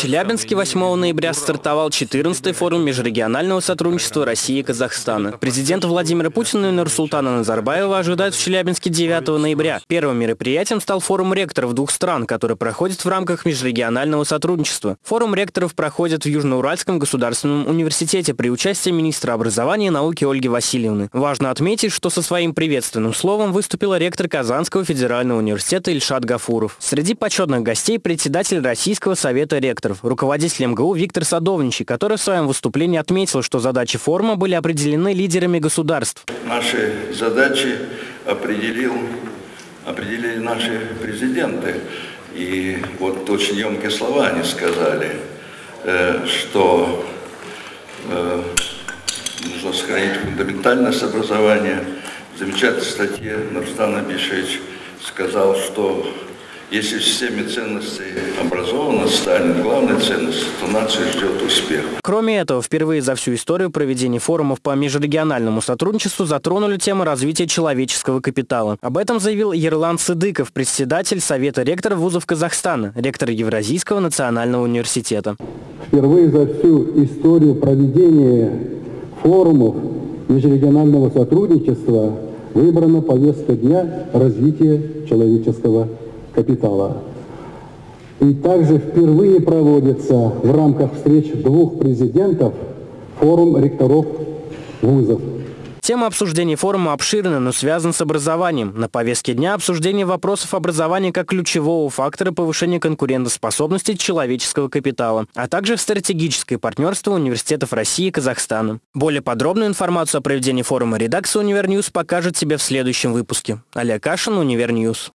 Челябинске 8 ноября стартовал 14-й форум межрегионального сотрудничества России и Казахстана. Президента Владимира Путина и Нурсултана Назарбаева ожидают в Челябинске 9 ноября. Первым мероприятием стал форум ректоров двух стран, который проходит в рамках межрегионального сотрудничества. Форум ректоров проходит в Южноуральском государственном университете при участии министра образования и науки Ольги Васильевны. Важно отметить, что со своим приветственным словом выступила ректор Казанского федерального университета Ильшат Гафуров. Среди почетных гостей председатель Российского совета ректоров, руководитель МГУ Виктор Садовничий, который в своем выступлении отметил, что задачи форума были определены лидерами государств. Наши задачи определил, определили наши президенты. И вот очень емкие слова они сказали, э, что э, нужно сохранить фундаментальность образования. В замечательной статье Нурстан Абишевич сказал, что если в системе ценностей образованность станет главной ценностью, то нация ждет успех. Кроме этого, впервые за всю историю проведения форумов по межрегиональному сотрудничеству затронули тему развития человеческого капитала. Об этом заявил Ерлан Сыдыков, председатель Совета ректоров вузов Казахстана, ректор Евразийского национального университета. Впервые за всю историю проведения форумов межрегионального сотрудничества выбрана повестка дня развития человеческого капитала. И также впервые проводится в рамках встреч двух президентов форум ректоров вузов. Тема обсуждения форума обширна, но связана с образованием. На повестке дня обсуждение вопросов образования как ключевого фактора повышения конкурентоспособности человеческого капитала, а также стратегическое партнерство университетов России и Казахстана. Более подробную информацию о проведении форума редакция UniverNews покажет себе в следующем выпуске. Олег Кашин, UniverNews.